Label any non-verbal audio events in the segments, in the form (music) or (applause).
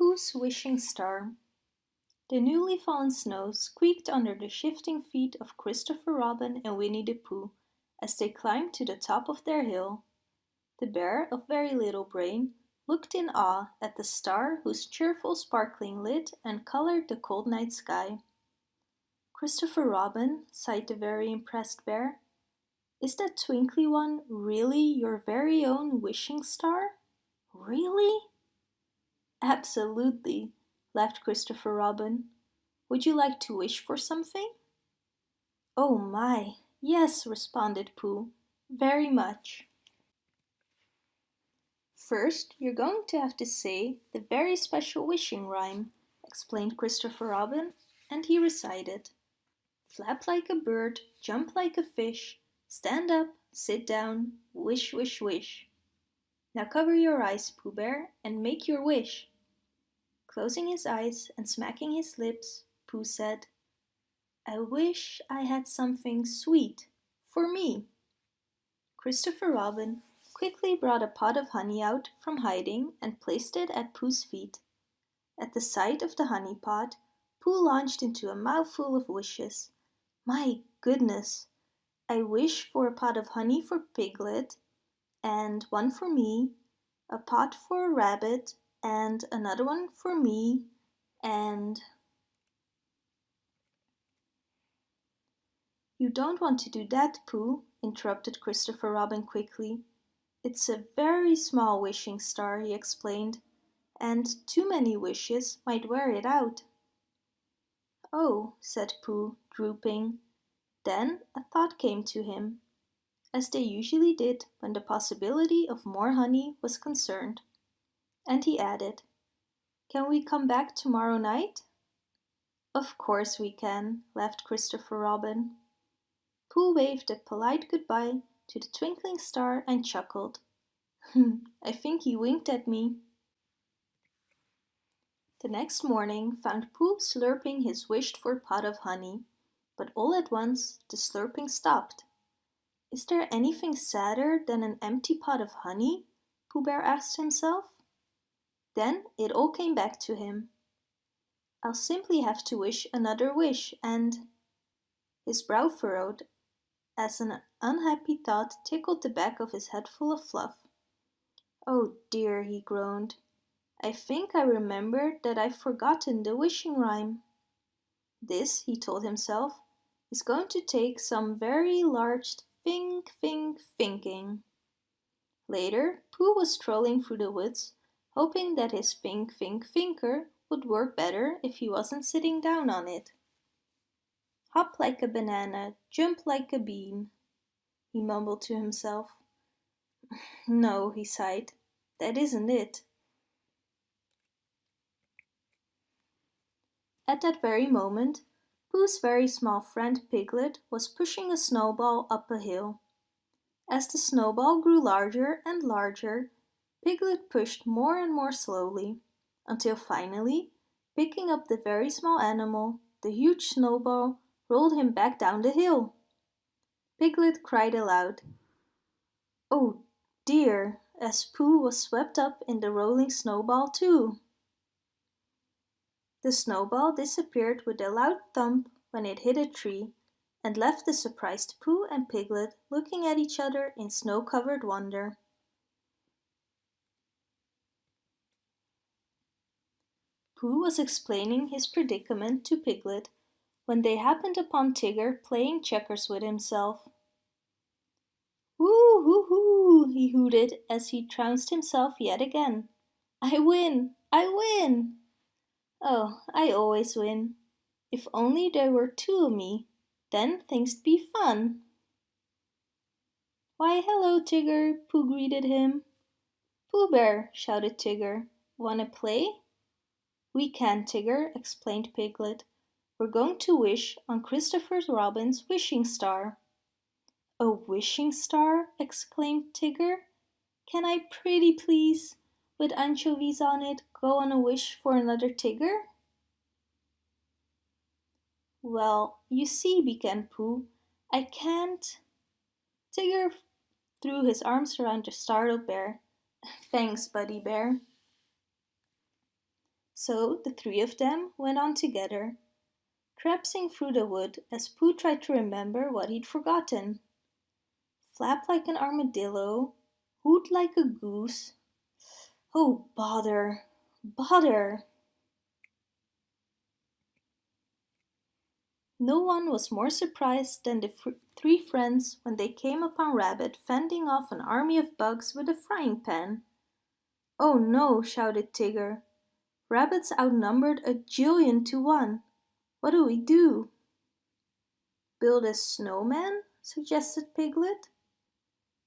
Pooh's Wishing Star The newly fallen snow squeaked under the shifting feet of Christopher Robin and Winnie the Pooh as they climbed to the top of their hill. The bear of very little brain looked in awe at the star whose cheerful sparkling lit and colored the cold night sky. Christopher Robin, sighed the very impressed bear, is that twinkly one really your very own wishing star? Really? Absolutely, laughed Christopher Robin. Would you like to wish for something? Oh my, yes, responded Pooh, very much. First, you're going to have to say the very special wishing rhyme, explained Christopher Robin, and he recited. Flap like a bird, jump like a fish, stand up, sit down, wish, wish, wish. Now cover your eyes, Pooh Bear, and make your wish. Closing his eyes and smacking his lips, Pooh said, I wish I had something sweet for me. Christopher Robin quickly brought a pot of honey out from hiding and placed it at Pooh's feet. At the sight of the honey pot, Pooh launched into a mouthful of wishes. My goodness! I wish for a pot of honey for Piglet, and one for me, a pot for a rabbit, and another one for me, and... You don't want to do that, Pooh, interrupted Christopher Robin quickly. It's a very small wishing star, he explained, and too many wishes might wear it out. Oh, said Pooh, drooping. Then a thought came to him as they usually did when the possibility of more honey was concerned. And he added, Can we come back tomorrow night? Of course we can, laughed Christopher Robin. Pooh waved a polite goodbye to the twinkling star and chuckled. (laughs) Hmm, I think he winked at me. The next morning found Pooh slurping his wished-for pot of honey, but all at once the slurping stopped. Is there anything sadder than an empty pot of honey? Pooh Bear asked himself. Then it all came back to him. I'll simply have to wish another wish and... His brow furrowed as an unhappy thought tickled the back of his head full of fluff. Oh dear, he groaned. I think I remember that I've forgotten the wishing rhyme. This, he told himself, is going to take some very large Think, think, thinking. Later, Pooh was strolling through the woods, hoping that his think, think, thinker would work better if he wasn't sitting down on it. Hop like a banana, jump like a bean, he mumbled to himself. (laughs) No, he sighed, that isn't it. At that very moment, Pooh's very small friend Piglet was pushing a snowball up a hill. As the snowball grew larger and larger, Piglet pushed more and more slowly, until finally, picking up the very small animal, the huge snowball rolled him back down the hill. Piglet cried aloud. Oh dear, as Pooh was swept up in the rolling snowball too. The snowball disappeared with a loud thump when it hit a tree and left the surprised Pooh and Piglet looking at each other in snow-covered wonder. Pooh was explaining his predicament to Piglet when they happened upon Tigger playing checkers with himself. Woo hoo hoo, he hooted as he trounced himself yet again. I win! I win! Oh, I always win. If only there were two of me, then things'd be fun. Why, hello, Tigger, Pooh greeted him. Pooh Bear, shouted Tigger. Wanna play? We can, Tigger, explained Piglet. We're going to wish on Christopher Robin's wishing star. A wishing star? exclaimed Tigger. Can I pretty please? with anchovies on it go on a wish for another Tigger? Well, you see, began Pooh, I can't... Tigger threw his arms around the startled bear. Thanks, Buddy Bear. So the three of them went on together, traipsing through the wood as Pooh tried to remember what he'd forgotten. Flap like an armadillo, hoot like a goose. Oh, bother, bother! No one was more surprised than the three friends when they came upon Rabbit fending off an army of bugs with a frying pan. Oh no, shouted Tigger. Rabbits outnumbered a jillion to one. What do we do? Build a snowman? suggested Piglet.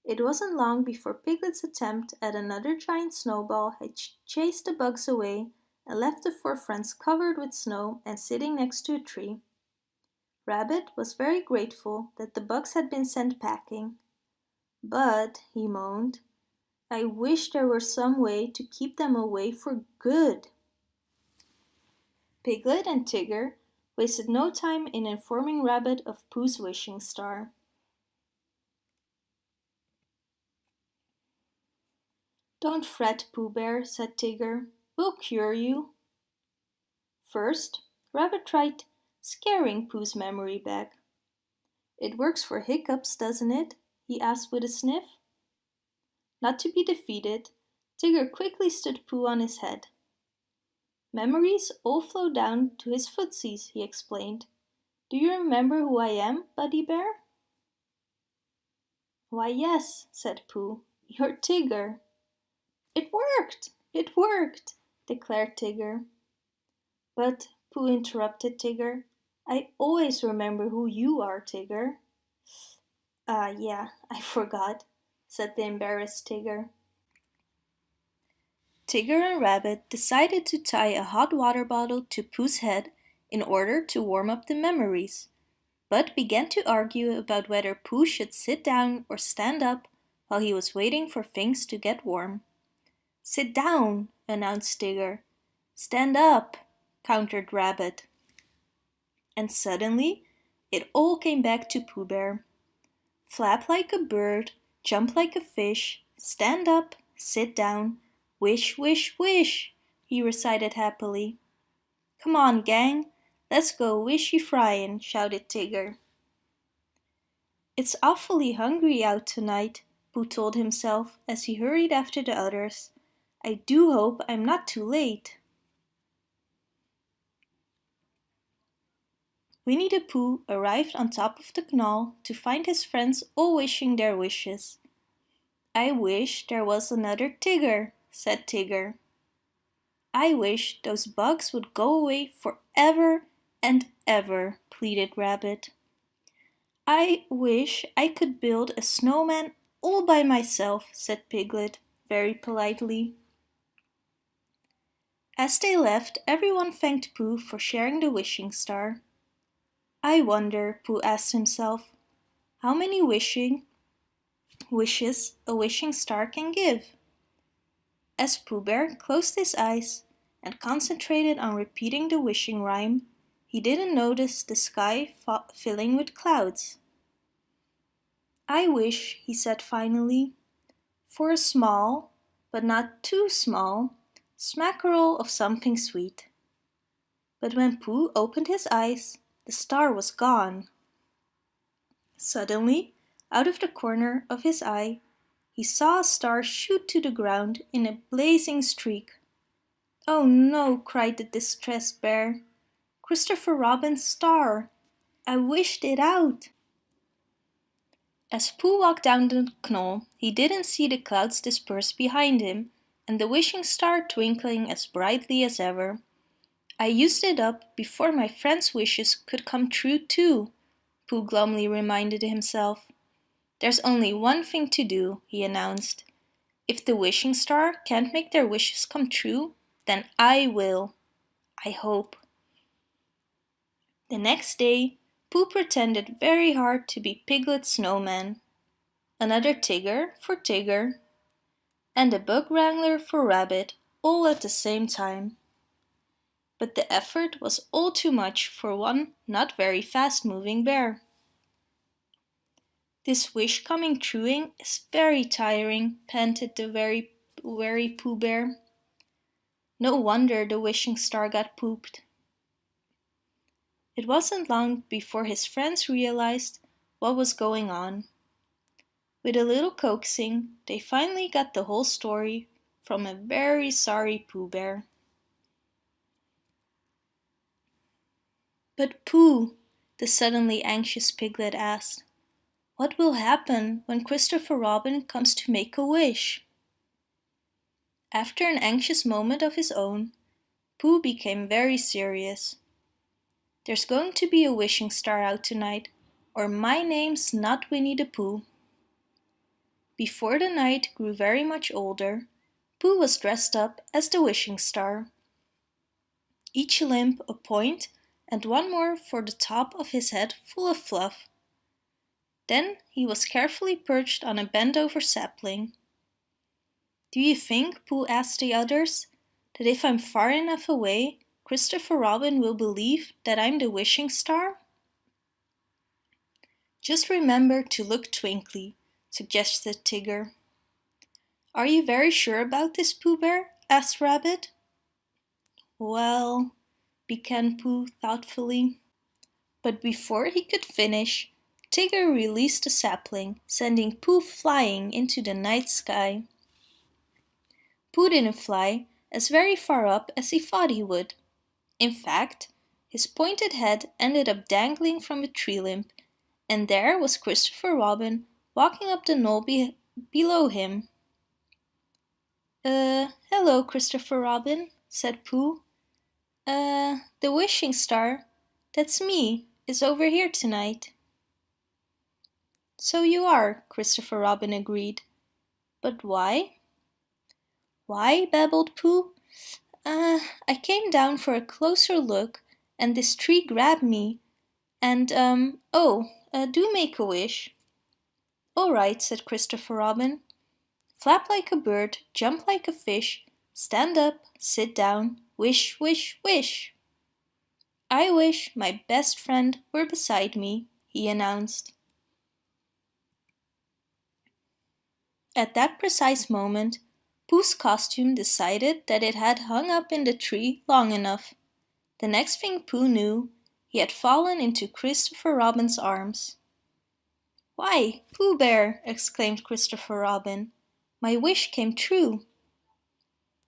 It wasn't long before Piglet's attempt at another giant snowball had ch chased the bugs away and left the four friends covered with snow and sitting next to a tree. Rabbit was very grateful that the bugs had been sent packing. But, he moaned, I wish there were some way to keep them away for good. Piglet and Tigger wasted no time in informing Rabbit of Pooh's wishing star. Don't fret, Pooh Bear, said Tigger. We'll cure you. First, Rabbit tried scaring Pooh's memory back. It works for hiccups, doesn't it? he asked with a sniff. Not to be defeated, Tigger quickly stood Pooh on his head. Memories all flow down to his footsies, he explained. Do you remember who I am, Buddy Bear? Why yes, said Pooh, you're Tigger. It worked! It worked! declared Tigger. But, Pooh interrupted Tigger, I always remember who you are, Tigger. Ah, uh, yeah, I forgot, said the embarrassed Tigger. Tigger and Rabbit decided to tie a hot water bottle to Pooh's head in order to warm up the memories, but began to argue about whether Pooh should sit down or stand up while he was waiting for things to get warm. Sit down, announced Tigger. Stand up, countered Rabbit and suddenly it all came back to Pooh Bear. Flap like a bird, jump like a fish, stand up, sit down, wish, wish, wish, he recited happily. Come on, gang, let's go wishy fryin', shouted Tigger. It's awfully hungry out tonight, Pooh told himself as he hurried after the others. I do hope I'm not too late. Winnie the Pooh arrived on top of the knoll to find his friends all wishing their wishes. I wish there was another Tigger, said Tigger. I wish those bugs would go away forever and ever, pleaded Rabbit. I wish I could build a snowman all by myself, said Piglet, very politely. As they left, everyone thanked Pooh for sharing the wishing star. I wonder, Pooh asked himself, how many wishing wishes a wishing star can give? As Pooh Bear closed his eyes and concentrated on repeating the wishing rhyme, he didn't notice the sky filling with clouds. I wish, he said finally, for a small, but not too small, smackerel of something sweet. But when Pooh opened his eyes, the star was gone. Suddenly, out of the corner of his eye, he saw a star shoot to the ground in a blazing streak. Oh no, cried the distressed bear. Christopher Robin's star. I wished it out. As Pooh walked down the knoll, he didn't see the clouds disperse behind him and the wishing star twinkling as brightly as ever. I used it up before my friend's wishes could come true too, Pooh glumly reminded himself. There's only one thing to do, he announced. If the wishing star can't make their wishes come true, then I will. I hope. The next day, Pooh pretended very hard to be Piglet Snowman, another Tigger for Tigger, and a Bug Wrangler for Rabbit all at the same time but the effort was all too much for one not very fast-moving bear. This wish coming trueing is very tiring, panted the very wary Pooh Bear. No wonder the wishing star got pooped. It wasn't long before his friends realized what was going on. With a little coaxing, they finally got the whole story from a very sorry Pooh Bear. But Pooh, the suddenly anxious piglet asked, what will happen when Christopher Robin comes to make a wish? After an anxious moment of his own, Pooh became very serious. There's going to be a wishing star out tonight, or my name's not Winnie the Pooh. Before the night grew very much older, Pooh was dressed up as the wishing star. Each limb a point and one more for the top of his head full of fluff. Then he was carefully perched on a bent-over sapling. Do you think, Pooh asked the others, that if I'm far enough away, Christopher Robin will believe that I'm the wishing star? Just remember to look twinkly, suggested Tigger. Are you very sure about this, Pooh Bear? asked Rabbit. Well, began Pooh thoughtfully. But before he could finish, Tigger released the sapling, sending Pooh flying into the night sky. Pooh didn't fly as very far up as he thought he would. In fact, his pointed head ended up dangling from a tree limb, and there was Christopher Robin walking up the knoll be below him. Uh, hello, Christopher Robin, said Pooh. Uh, the wishing star, that's me, is over here tonight. So you are, Christopher Robin agreed. But why? Why? babbled Pooh. Uh, I came down for a closer look and this tree grabbed me. And, um, oh, uh, do make a wish. All right, said Christopher Robin. Flap like a bird, jump like a fish, stand up, sit down, wish, wish, wish. I wish my best friend were beside me, he announced. At that precise moment, Pooh's costume decided that it had hung up in the tree long enough. The next thing Pooh knew, he had fallen into Christopher Robin's arms. Why, Pooh Bear, exclaimed Christopher Robin, my wish came true.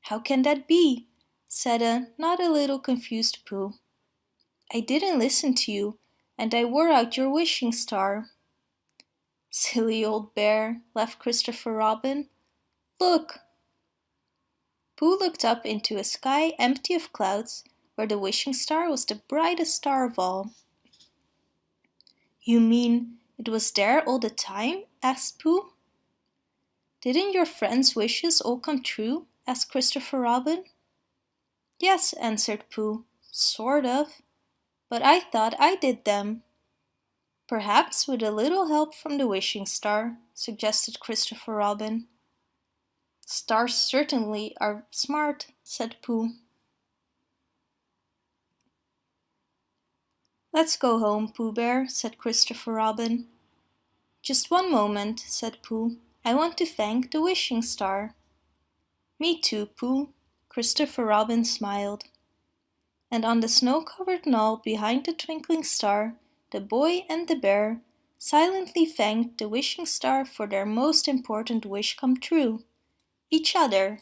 How can that be? said a not a little confused Pooh. I didn't listen to you, and I wore out your wishing star. Silly old bear, laughed Christopher Robin. Look! Pooh looked up into a sky empty of clouds, where the wishing star was the brightest star of all. You mean it was there all the time? asked Pooh. Didn't your friends' wishes all come true? asked Christopher Robin. Yes, answered Pooh, sort of. But I thought I did them. Perhaps with a little help from the wishing star, suggested Christopher Robin. Stars certainly are smart, said Pooh. Let's go home, Pooh Bear, said Christopher Robin. Just one moment, said Pooh. I want to thank the wishing star. Me too, Pooh, Christopher Robin smiled. And on the snow-covered knoll behind the twinkling star, the boy and the bear silently thanked the wishing star for their most important wish come true, each other.